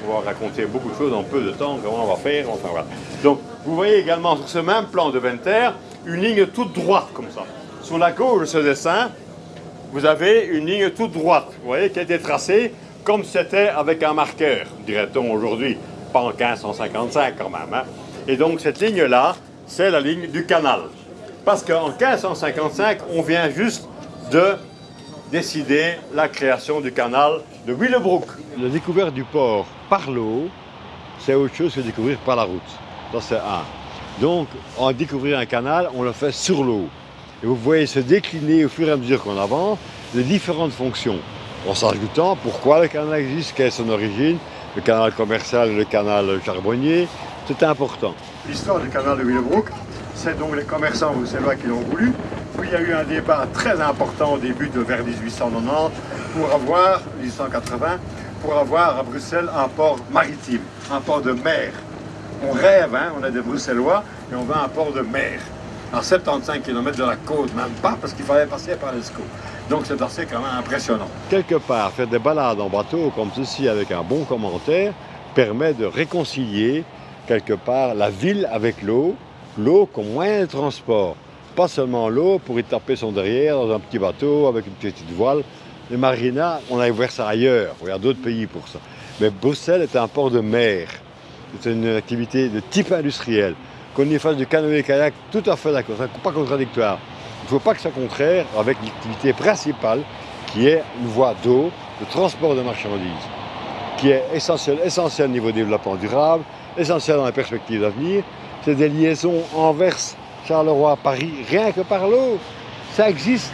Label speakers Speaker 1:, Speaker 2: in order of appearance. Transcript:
Speaker 1: pouvoir raconter beaucoup de choses en peu de temps, comment on va faire, enfin voilà. Donc, vous voyez également sur ce même plan de Venter, une ligne toute droite comme ça. Sur la gauche de ce dessin, vous avez une ligne toute droite, vous voyez, qui a été tracée comme c'était avec un marqueur, dirait-on aujourd'hui, pas en 1555 quand même. hein. Et donc cette ligne-là, c'est la ligne du canal. Parce qu'en 1555, on vient juste de décider la création du canal de Willebroek. La découverte du port par l'eau, c'est autre chose que découvrir par la route. Ça, c'est un. Donc, en découvrir un canal, on le fait sur l'eau. Et vous voyez se décliner au fur et à mesure qu'on avance les différentes fonctions. En s'ajoutant pourquoi le canal existe, quelle est son origine, le canal commercial le canal charbonnier, c'est important. L'histoire du canal de Willebroek, c'est donc les commerçants bruxellois qui l'ont voulu. Il y a eu un débat très important au début de vers 1890 pour avoir, 1880, pour avoir à Bruxelles un port maritime, un port de mer. On rêve, hein, on est des Bruxellois et on veut un port de mer. À 75 km de la côte, même pas, parce qu'il fallait passer par l'Escaut. Donc c'est assez quand même impressionnant. Quelque part, faire des balades en bateau comme ceci avec un bon commentaire permet de réconcilier quelque part la ville avec l'eau, l'eau comme moyen de transport. Pas seulement l'eau pour y taper son derrière dans un petit bateau avec une petite voile. Les marinas, on a ouvert ça ailleurs, il y a d'autres pays pour ça. Mais Bruxelles est un port de mer. C'est une activité de type industriel. Qu'on y fasse du canoë-kayak, tout à fait d'accord, c'est pas contradictoire. Il ne faut pas que ça contraire avec l'activité principale qui est une voie d'eau, de transport de marchandises, qui est essentielle, essentielle au niveau développement durable, essentielle dans les perspectives d'avenir. C'est des liaisons Anvers, Charleroi, Paris, rien que par l'eau. Ça existe.